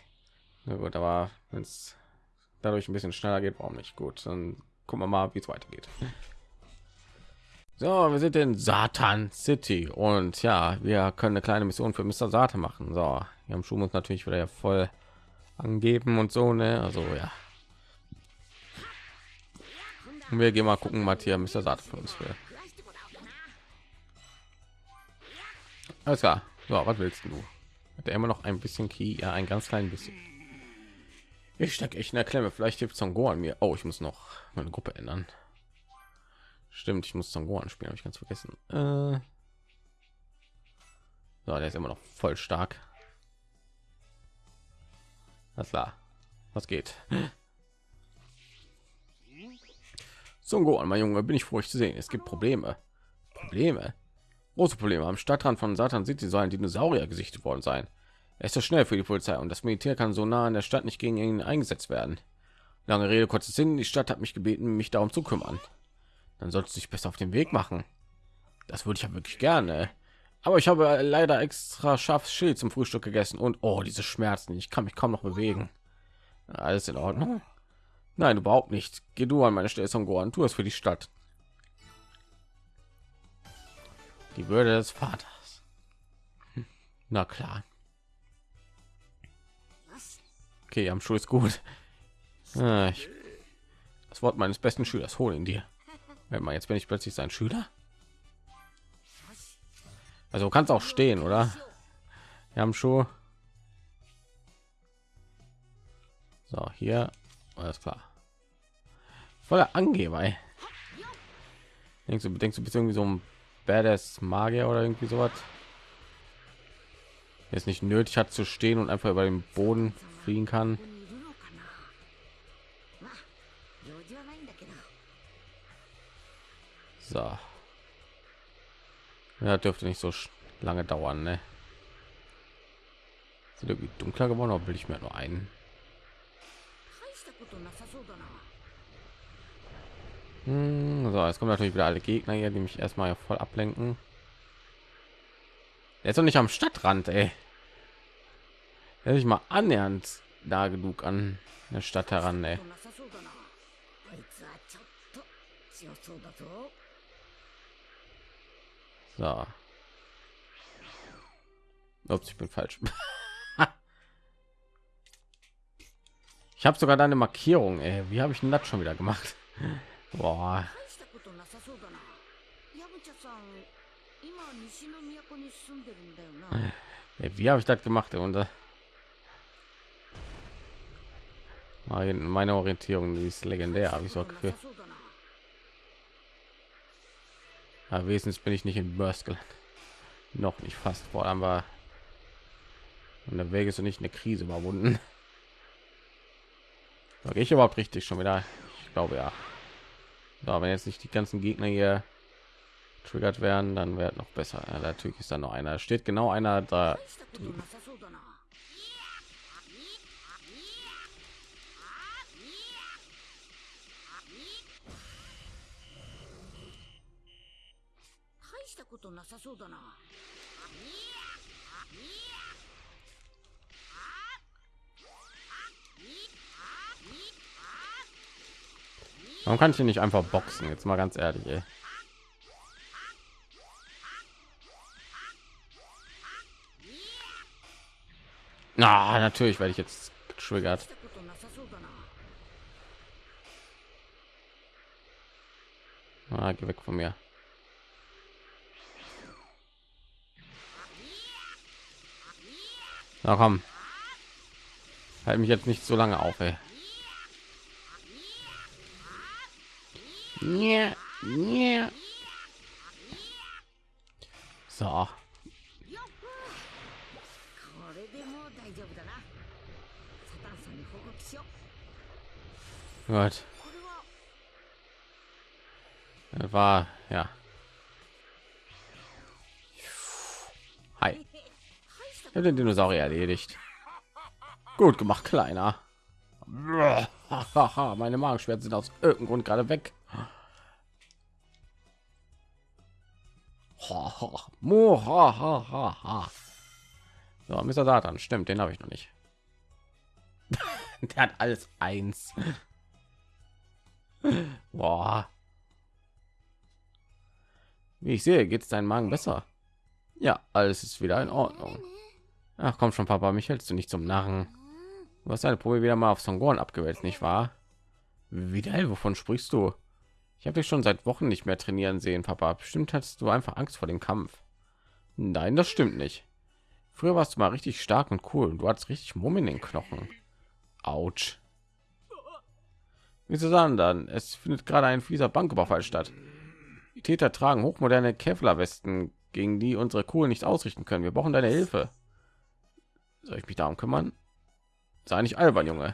Na gut, aber wenn es dadurch ein bisschen schneller geht, warum nicht? Gut, dann gucken wir mal, wie es weitergeht. So, wir sind in Satan City und ja, wir können eine kleine Mission für Mr. Satan machen. So, wir haben Schuh uns natürlich wieder voll angeben und so, ne? Also ja. Und wir gehen mal gucken, hier Mr. Satan für uns will. Alles klar. So, was willst du? Hat er immer noch ein bisschen Key? Ja, ein ganz klein bisschen. Ich stecke echt in der Klemme. Vielleicht hilft Songo an mir. Oh, ich muss noch meine Gruppe ändern. Stimmt, ich muss Sangoran spielen, habe ich ganz vergessen. Äh so, der ist immer noch voll stark. Das klar. Was geht? Songo an mein Junge, bin ich froh, euch zu sehen. Es gibt Probleme. Probleme. Große Probleme. Am Stadtrand von Satan City sollen Dinosaurier gesichtet worden sein. Er ist so schnell für die Polizei und das Militär kann so nah an der Stadt nicht gegen ihn eingesetzt werden. Lange Rede, kurzes Sinn. Die Stadt hat mich gebeten, mich darum zu kümmern dann sollst du dich besser auf den Weg machen. Das würde ich ja wirklich gerne. Aber ich habe leider extra scharfes Schild zum Frühstück gegessen und oh, diese Schmerzen. Ich kann mich kaum noch bewegen. Alles in Ordnung? Nein, überhaupt nicht. Geh du an meine Stelle, Son Tu es für die Stadt. Die Würde des Vaters. Hm, na klar. Okay, am Schuh ist gut. Ah, ich, das Wort meines besten Schülers, hol ihn dir. Wenn man jetzt bin ich plötzlich sein Schüler. Also kannst auch stehen, oder? Wir haben schon. So, hier alles klar. Voller Angeber. Ey. Denkst du, denkst du bist irgendwie so ein Badass Magier oder irgendwie sowas? Jetzt nicht nötig hat zu stehen und einfach über den Boden fliegen kann. So. Ja, dürfte nicht so lange dauern, ne? Sind irgendwie dunkler geworden, oder will ich mir nur einen? Hm, so, jetzt kommen natürlich wieder alle Gegner hier, die mich erstmal voll ablenken. Ist doch nicht am Stadtrand, ey. Hätte ich mal annähernd da genug an der Stadt heran, ey. So. Ups, ich bin falsch. ich habe sogar deine Markierung. Ey. Wie habe ich denn das schon wieder gemacht? Boah. Ey, wie habe ich das gemacht? Und äh, meine Orientierung ist legendär, habe ich so Gefühl. Ja, wesentlich bin ich nicht in Burst gelandet. Noch nicht fast. Vor allem war und der Weg ist nicht eine Krise überwunden. Sage ich überhaupt richtig schon wieder? Ich glaube ja. So, wenn jetzt nicht die ganzen Gegner hier triggert werden, dann wäre noch besser. Ja, natürlich ist da noch einer. Steht genau einer da. Drüben. Warum kann ich hier nicht einfach boxen? Jetzt mal ganz ehrlich. Ey. Na, ah, natürlich werde ich jetzt getriggert. Ah, geh weg von mir. Na komm. Halt mich jetzt nicht so lange auf, ey. So. Gut. War ja. Hi. Ich habe den Dinosaurier erledigt. Gut gemacht, kleiner. Meine Magenschmerzen sind aus irgendeinem Grund gerade weg. Haha, Muhahaha. So, Mr. Satan, stimmt, den habe ich noch nicht. Der hat alles eins. Boah. Wie ich sehe, geht es deinem Magen besser. Ja, alles ist wieder in Ordnung. Ach komm schon, Papa, mich hältst du nicht zum Narren. Du hast deine Probe wieder mal auf Songoren abgewälzt, nicht wahr? Wieder? Wovon sprichst du? Ich habe dich schon seit Wochen nicht mehr trainieren sehen, Papa. Bestimmt hattest du einfach Angst vor dem Kampf. Nein, das stimmt nicht. Früher warst du mal richtig stark und cool. Du hattest richtig Mumm in den Knochen. Autsch. Wieso sagen dann? Es findet gerade ein fieser Banküberfall statt. Die Täter tragen hochmoderne Kevlar-Westen, gegen die unsere Kohlen nicht ausrichten können. Wir brauchen deine Hilfe. Soll ich mich darum kümmern? Sei nicht albern, Junge.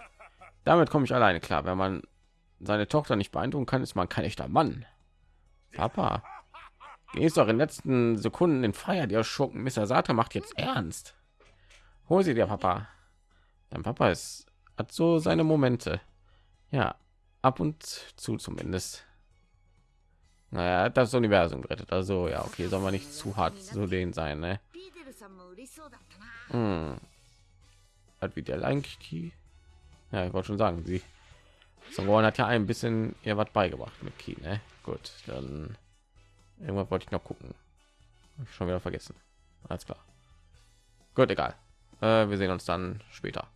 Damit komme ich alleine klar. Wenn man seine Tochter nicht beeindrucken kann, ist man kein echter Mann. Papa, gehst doch in den letzten Sekunden in Freiheit, der Schurken. Mr. Sata macht jetzt ernst. Hol sie dir, Papa. Dein Papa ist, hat so seine Momente. Ja, ab und zu zumindest. Naja, das Universum gerettet. Also ja, okay, soll man nicht zu hart zu denen sein, ne? Hm. Hat wieder Lanky. Ja, ich wollte schon sagen, sie Songoran hat ja ein bisschen ihr was beigebracht mit Ki, ne? Gut, dann irgendwas wollte ich noch gucken. Ich schon wieder vergessen. Alles klar. Gut, egal. Äh, wir sehen uns dann später.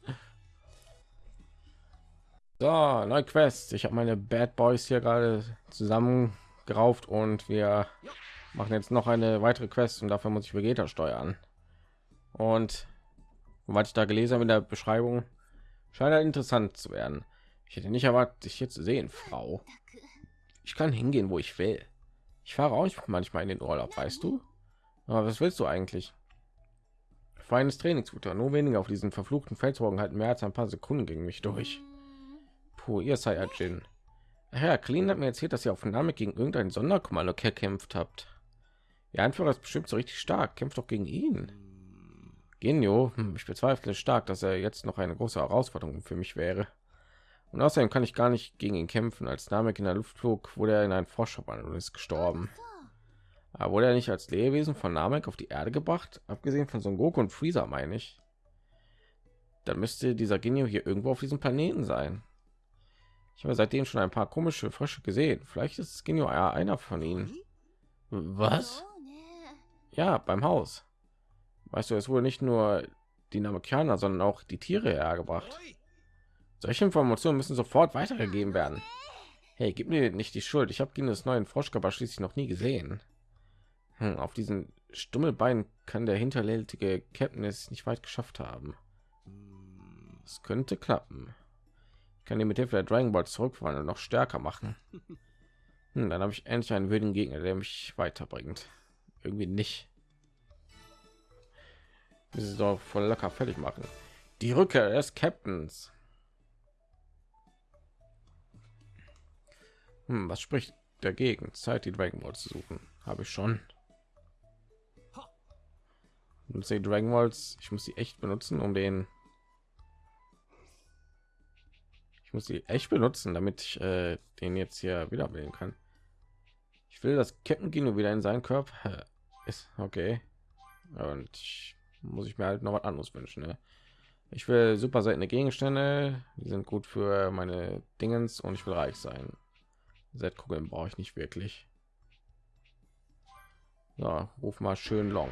So, neue Quest. Ich habe meine Bad Boys hier gerade zusammengerauft und wir machen jetzt noch eine weitere Quest und dafür muss ich Vegeta steuern. Und was ich da gelesen habe in der Beschreibung, scheint halt interessant zu werden. Ich hätte nicht erwartet, dich hier zu sehen, Frau. Ich kann hingehen, wo ich will. Ich fahre auch manchmal in den Urlaub, weißt du? Aber was willst du eigentlich? Feines Trainingsfutter, nur weniger auf diesen verfluchten Felsburgen halten mehr als ein paar Sekunden gegen mich durch. Puh, ihr Saiyajin. Herr Clean hat mir erzählt, dass ihr auf Namek gegen irgendein Sonderkommando gekämpft habt. Ihr Anführer ist bestimmt so richtig stark. Kämpft doch gegen ihn. Genio, hm, ich bezweifle stark, dass er jetzt noch eine große Herausforderung für mich wäre. Und außerdem kann ich gar nicht gegen ihn kämpfen. Als Namek in der Luft flog, wurde er in einen Frosch und ist gestorben. Aber wurde er nicht als Lebewesen von Namek auf die Erde gebracht? Abgesehen von Son Goku und Freezer, meine ich. Dann müsste dieser Genio hier irgendwo auf diesem Planeten sein. Ich habe seitdem schon ein paar komische Frösche gesehen. Vielleicht ist Genio ja einer von ihnen. Was? Ja, beim Haus. Weißt du, es wurde nicht nur die Namekianer, sondern auch die Tiere hergebracht. Solche Informationen müssen sofort weitergegeben werden. Hey, gib mir nicht die Schuld. Ich habe Genos neuen Froschkörper schließlich noch nie gesehen. Hm, auf diesen Stummelbein kann der hinterhältige Captain es nicht weit geschafft haben. Es könnte klappen. Ich kann ihn mit Hilfe der Dragon Ball zurückverwandeln und noch stärker machen. Hm, dann habe ich endlich einen würdigen Gegner, der mich weiterbringt. Irgendwie nicht. Das ist doch voll locker fertig machen. Die Rückkehr des Captains. Hm, was spricht dagegen? Zeit, die Dragon Ball zu suchen. Habe ich schon. Und die Dragon Balls, ich muss sie echt benutzen, um den Ich muss sie echt benutzen, damit ich äh, den jetzt hier wieder wählen kann. Ich will das Kettengino wieder in seinen Körper. Ist okay. Und ich, muss ich mir halt noch was anderes wünschen. Ne? Ich will super seltene Gegenstände, die sind gut für meine Dingens und ich will reich sein. Set-Kugeln brauche ich nicht wirklich. Ja, ruf mal schön Long.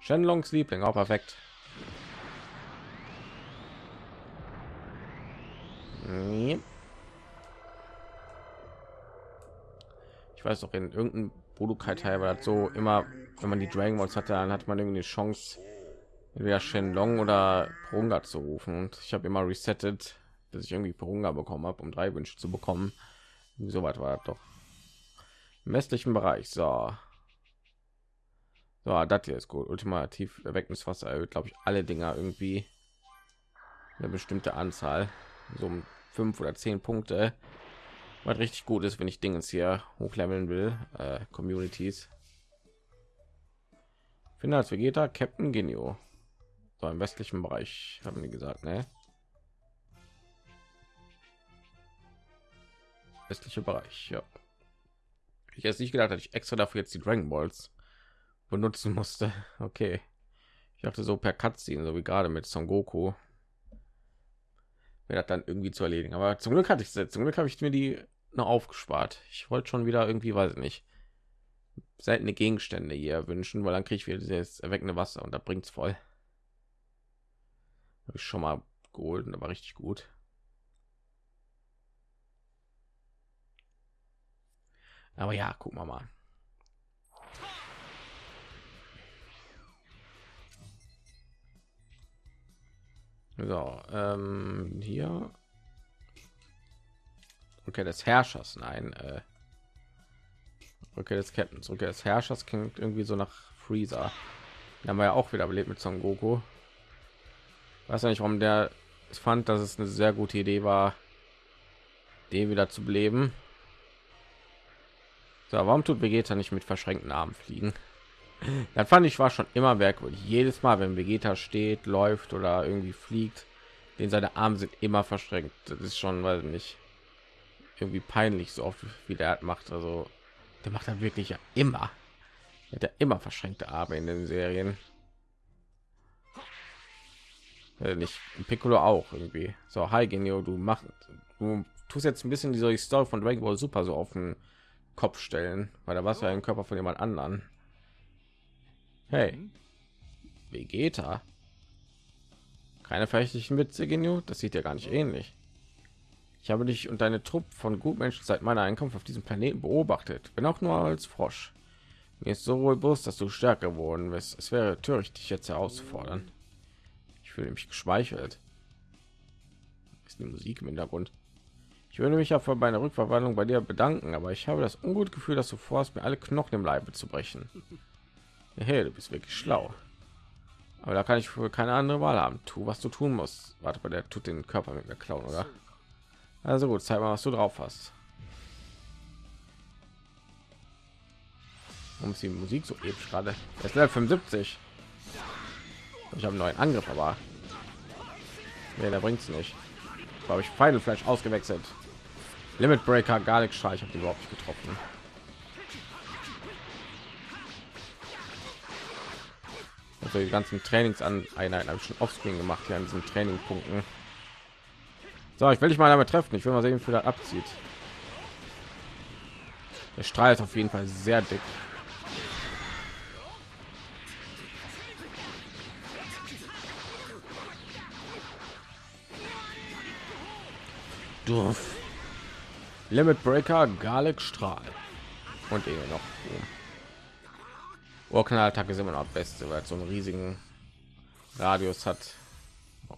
Shenlongs Liebling, auch perfekt. Ich weiß noch in irgendeinem Budokai Teil war das so immer, wenn man die Dragon Balls hatte, dann hat man irgendwie eine Chance, entweder Shenlong oder Prunga zu rufen. Und ich habe immer resettet, dass ich irgendwie Prunga bekommen habe, um drei Wünsche zu bekommen. So weit war doch. Im westlichen Bereich, so. So, das hier ist gut. Ultimativ Erweckungswasser erhöht, glaube ich, alle Dinger irgendwie eine bestimmte Anzahl, so um fünf oder zehn Punkte. Was richtig gut ist, wenn ich Dinge hier hochleveln will, äh, Communities. Finde als Vegeta Captain Genio. So im westlichen Bereich haben die gesagt, ne? Westliche Bereich, ja. Ich jetzt nicht gedacht, dass ich extra dafür jetzt die Dragon Balls benutzen musste. Okay. Ich dachte so per Cutscene, so wie gerade mit Son Goku. Wäre das dann irgendwie zu erledigen. Aber zum Glück hatte ich es. Zum Glück habe ich mir die noch aufgespart. Ich wollte schon wieder irgendwie, weiß ich nicht, seltene Gegenstände hier wünschen, weil dann kriege ich wieder dieses erweckende Wasser und da bringt es voll. Habe ich schon mal geholt war richtig gut. Aber ja, gucken wir mal. So, ähm, hier. Okay, des Herrschers, nein. Äh, okay, des Captains. Okay, des Herrschers klingt irgendwie so nach Freezer. Den haben wir ja auch wieder belebt mit Son Goku. Weiß ja nicht, warum der fand, dass es eine sehr gute Idee war, den wieder zu beleben. So, warum tut Vegeta nicht mit verschränkten Armen fliegen? Dann fand ich war schon immer merkwürdig. Jedes Mal, wenn Vegeta steht, läuft oder irgendwie fliegt, den seine Arme sind immer verschränkt. Das ist schon, weil nicht irgendwie peinlich so oft wie der macht. Also der macht dann wirklich ja immer. Er hat ja immer verschränkte Arme in den Serien. Äh, nicht Piccolo auch irgendwie. So, hi Genio, du machst, du tust jetzt ein bisschen die Story von Dragon Ball Super so auf den Kopf stellen, weil da war es ja ein Körper von jemand anderen. Hey, Vegeta. Keine verächtlichen Witze, Genio. Das sieht ja gar nicht ähnlich. Ich habe dich und deine Truppe von Gutmenschen seit meiner Einkunft auf diesem Planeten beobachtet, wenn auch nur als Frosch. Mir ist so wohl bewusst, dass du stärker geworden bist. Es wäre töricht, dich jetzt herauszufordern. Ich fühle mich geschmeichelt. Ist die Musik im Hintergrund? Ich würde mich ja für meine Rückverwandlung bei dir bedanken, aber ich habe das ungute Gefühl, dass du vorhast, mir alle Knochen im Leibe zu brechen. Hey, du bist wirklich schlau. Aber da kann ich wohl keine andere Wahl haben. Tu, was du tun musst. Warte bei der tut den Körper mit mir klauen, oder? Also gut, zeig mal, was du drauf hast. Warum ist die Musik so episch gerade? Es ist 75. Ich habe einen neuen Angriff, aber nee, bringt es nicht. Glaube ich, Final Flash ausgewechselt. Limit Breaker, Garlic Streich, habe die überhaupt nicht getroffen. Also die ganzen Trainings an Einheiten habe ich schon offscreen gemacht hier an diesen Trainingpunkten. So, ich will dich mal damit treffen. Ich will mal sehen, wie das abzieht. Der Strahl ist auf jeden Fall sehr dick. Durf. Limit Breaker, Garlic Strahl. Und eh noch. Urknalltag ist immer noch beste, weil es so einen riesigen Radius hat.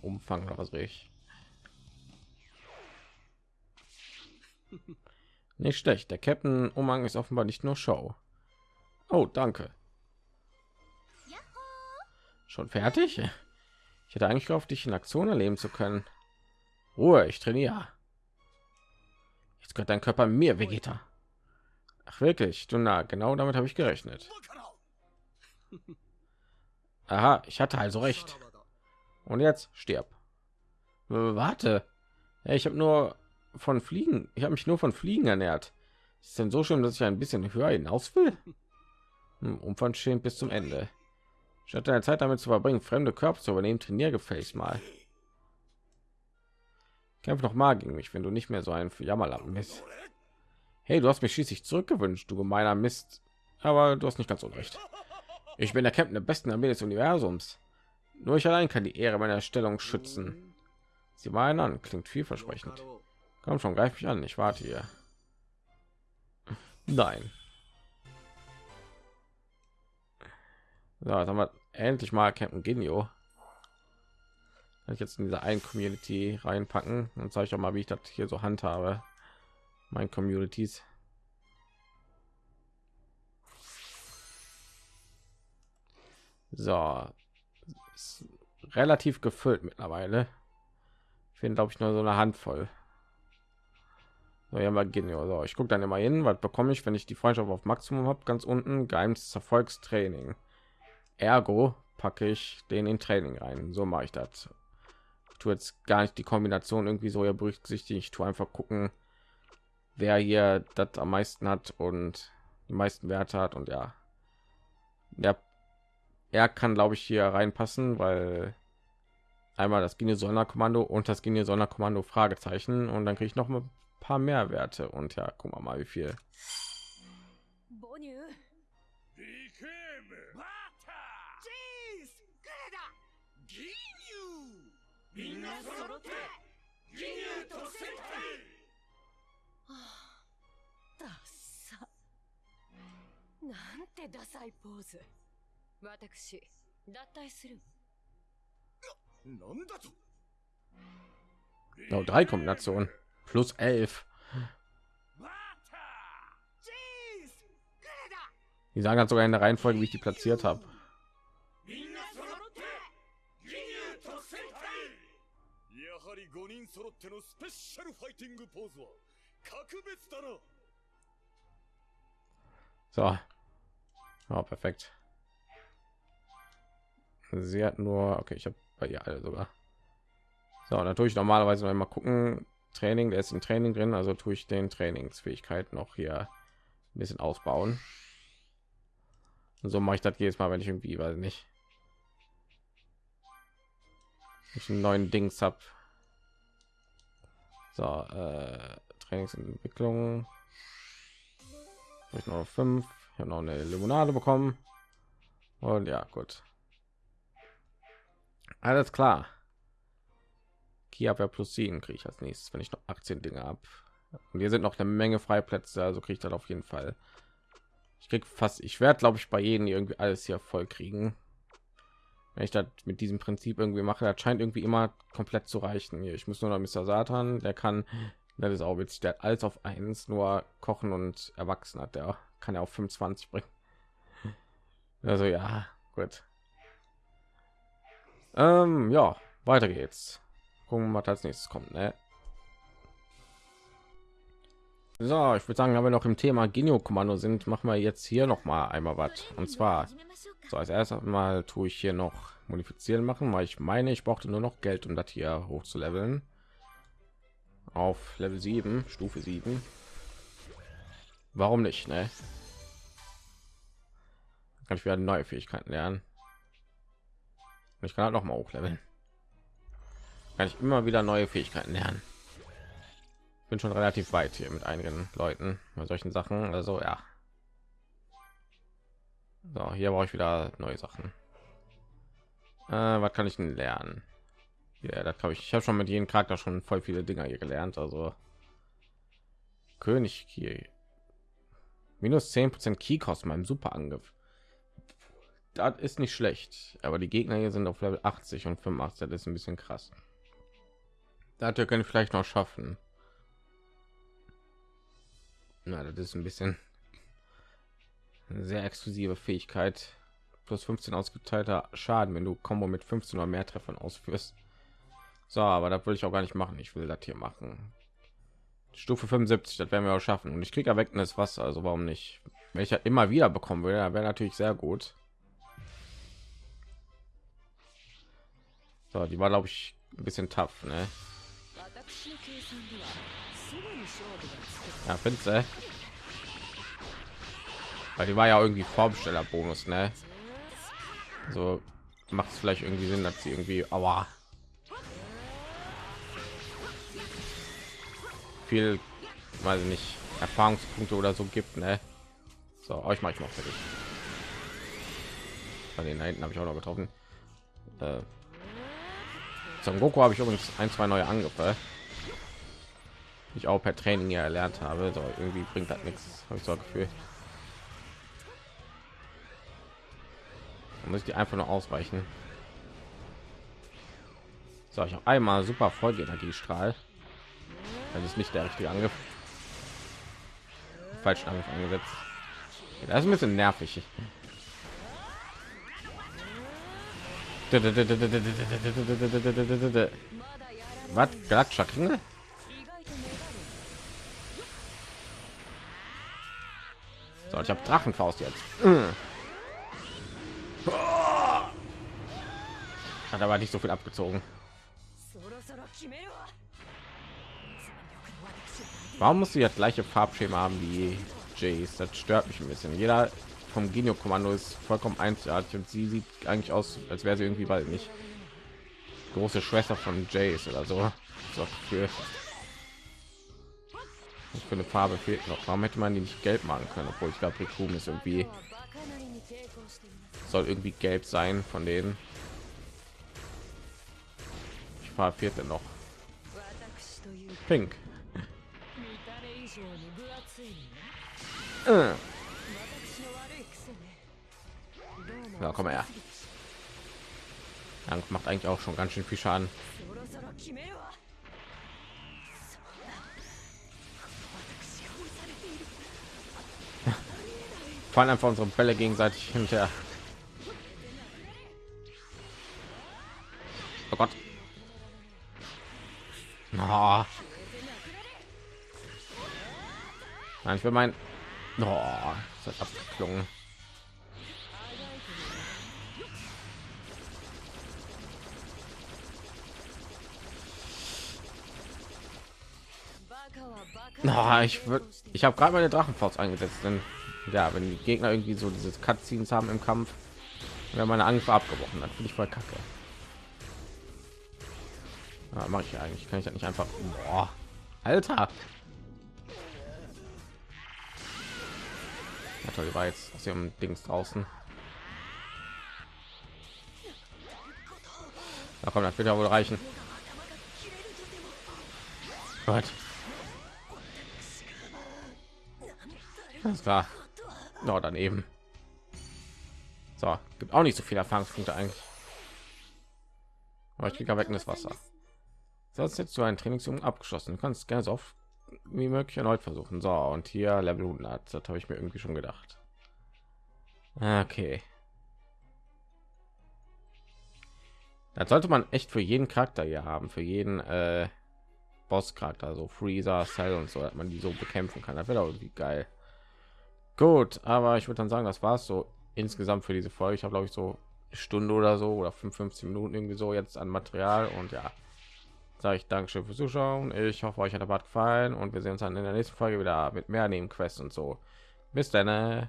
Umfang oder was ich. Nicht schlecht. Der Captain Umhang ist offenbar nicht nur Show. Oh, danke. Schon fertig? Ich hätte eigentlich gehofft, dich in Aktion erleben zu können. Ruhe, ich trainiere. Jetzt gehört dein Körper mir, Vegeta. Ach wirklich? Du na, genau damit habe ich gerechnet. Aha, ich hatte also recht. Und jetzt stirb. Warte. Ich habe nur von Fliegen. Ich habe mich nur von Fliegen ernährt. Ist denn so schön, dass ich ein bisschen höher hinaus will? Hm, unverschämt bis zum Ende. Statt deine Zeit damit zu verbringen, fremde Körper zu übernehmen, trainier gefälligst mal. Kämpf noch mal gegen mich, wenn du nicht mehr so ein Jammerlappen bist. Hey, du hast mich schließlich zurückgewünscht, du gemeiner Mist. Aber du hast nicht ganz unrecht. Ich bin der Captain der besten Armee des Universums. Nur ich allein kann die Ehre meiner Stellung schützen. Sie meinen an, klingt vielversprechend. Komm schon, greif mich an, ich warte hier. Nein. So, jetzt haben wir endlich mal Captain Genio. Kann ich jetzt in dieser einen Community reinpacken und zeige ich auch mal, wie ich das hier so handhabe. Mein Communities. So, relativ gefüllt mittlerweile. Ich finde, glaube ich, nur so eine Handvoll. So, ja, mal Genio. So, ich gucke dann immer hin, was bekomme ich, wenn ich die Freundschaft auf Maximum habe. Ganz unten Geheimnis Erfolgstraining. Ergo packe ich den in Training rein. So mache ich das. Tue jetzt gar nicht die Kombination irgendwie so ja berücksichtigen. Ich tue einfach gucken, wer hier das am meisten hat und die meisten Werte hat und ja, der er kann glaube ich hier reinpassen, weil einmal das Genie Sonderkommando und das Genie Sonderkommando Fragezeichen und dann kriege ich noch ein paar mehr Werte und ja, guck mal mal wie viel. みんな揃って義乳と戦隊はあダッサ。なんてダサいポーズ。私脱退する。なんだと。Genau, drei Kombinationen. Plus elf. Die sagen halt sogar in der Reihenfolge, wie ich die platziert habe. 人揃ってのスペシャルファイティングポーズは格別だな So. Oh, perfekt. Sie hat nur, okay, ich habe bei ihr alle sogar. So, natürlich normalerweise noch mal gucken. Training, der ist im Training drin, also tue ich den Trainingsfähigkeit noch hier ein bisschen ausbauen. Und so mache ich das jedes Mal, wenn ich irgendwie, weiß nicht, ich einen neuen Dings habe. so, äh, Trainingsentwicklung. Hab ich noch fünf. Ich habe noch eine Limonade bekommen. Und ja, gut. Alles klar. Kia plus 7 kriege ich als nächstes, wenn ich noch 18 Dinge ab. Und hier sind noch eine Menge Freiplätze, also kriege ich dann auf jeden Fall. Ich krieg fast, ich werde glaube ich bei jedem irgendwie alles hier voll kriegen. Wenn ich das mit diesem Prinzip irgendwie mache, das scheint irgendwie immer komplett zu reichen. Ich muss nur noch Mr. Satan, der kann, das ist auch witzig, der alles auf eins, nur kochen und erwachsen hat, der kann ja auf 25 bringen. Also ja, gut. Ähm, ja, weiter geht's. Gucken, was als nächstes kommt. Ne? So, ich würde sagen, wenn wir noch im Thema Genio-Kommando sind, machen wir jetzt hier noch mal einmal was. Und zwar, so als erstes mal tue ich hier noch modifizieren machen, weil ich meine, ich brauchte nur noch Geld, um das hier hoch zu leveln. Auf Level 7, Stufe 7. Warum nicht, ne? Kann ich wieder neue Fähigkeiten lernen. Und ich kann halt noch mal hochleveln. Kann ich immer wieder neue Fähigkeiten lernen. Bin schon relativ weit hier mit einigen Leuten bei solchen Sachen. Also ja. So, hier brauche ich wieder neue Sachen. Äh, was kann ich denn lernen? Ja, da glaube ich. Ich habe schon mit jedem Charakter schon voll viele Dinger hier gelernt. Also König hier minus 10 Prozent Key kosten beim Superangriff. Das ist nicht schlecht, aber die Gegner hier sind auf Level 80 und 85. Das ist ein bisschen krass. Da hat können vielleicht noch schaffen. Na, das ist ein bisschen sehr exklusive Fähigkeit. Plus 15 ausgeteilter Schaden, wenn du Combo mit 15 oder mehr Treffern ausführst. So, aber das will ich auch gar nicht machen. Ich will das hier machen. Stufe 75, das werden wir auch schaffen. Und ich kriege erwecktes Wasser, also warum nicht? Wenn ich ja immer wieder bekommen würde, wäre natürlich sehr gut. So, die war glaube ich ein bisschen tough, ne? Ja, findest du? Weil die war ja irgendwie Vorbesteller-Bonus, ne? So macht es vielleicht irgendwie Sinn, dass sie irgendwie, aua, viel, weiß ich nicht, Erfahrungspunkte oder so gibt, ne? So, euch mache ich mal fertig. Bei den hinten habe ich auch noch getroffen. Äh, Son Goku habe ich übrigens ein, zwei neue Angriffe, ich auch per Training ja erlernt habe. So, irgendwie bringt das nichts, habe ich so ein Gefühl. Dann muss ich die einfach nur ausweichen. So, ich habe einmal super Folgeenergiestrahl. Das ist nicht der richtige Angriff. Falschen Angriff eingesetzt. Das ist ein bisschen nervig. Was? Galaxischer Kringel? So, ich habe Drachenfaust jetzt. Hat aber nicht so viel abgezogen. Warum musst du das gleiche Farbschema haben wie Jace? Das stört mich ein bisschen. Jeder vom Genio Kommando ist vollkommen einzigartig und sie sieht eigentlich aus, als wäre sie irgendwie bald nicht große Schwester von Jace oder so. so für für eine farbe fehlt noch? Warum hätte man die nicht gelb machen können obwohl ich glaube Rikuum ist irgendwie soll irgendwie gelb sein von denen. Ich fahre vierte noch. Pink. Äh. ja, komm her. Dank macht eigentlich auch schon ganz schön viel Schaden. Fallen einfach unsere Bälle gegenseitig hinterher. Oh Gott. Oh. Nein, ich will mein. Oh, das hat abgeklungen. Na, ich würde, ich habe gerade meine Drachenfaust eingesetzt, denn ja, wenn die Gegner irgendwie so diese Cutscenes haben im Kampf, wenn meine Angriffe abgebrochen hat, finde ich voll kacke. Ja, mache ich eigentlich, kann ich das nicht einfach. Boah, Alter. Ja, toll, war jetzt aus ihrem Dings draußen. Na komm, das wird ja wohl reichen. Gott. Alles klar. No, daneben. So, gibt auch nicht so viele Erfahrungspunkte eigentlich. Aber ich kriege weg in das Wasser. Sonst jetzt du ein Trainingsum abgeschlossen. Du kannst gerne so oft wie möglich erneut versuchen. So, und hier Level 100. Das habe ich mir irgendwie schon gedacht. Okay. Das sollte man echt für jeden Charakter hier haben, für jeden äh, Boss-Charakter, so Freezer, Cell und so, dass man die so bekämpfen kann. Das wäre doch irgendwie geil. Gut, aber ich würde dann sagen, das war es so insgesamt für diese Folge. Ich habe glaube ich so eine Stunde oder so oder 55 Minuten irgendwie so jetzt an Material und ja, sage ich Dankeschön fürs Zuschauen. Ich hoffe, euch hat der Bad gefallen und wir sehen uns dann in der nächsten Folge wieder mit mehr Nebenquests und so. Bis dann. äh.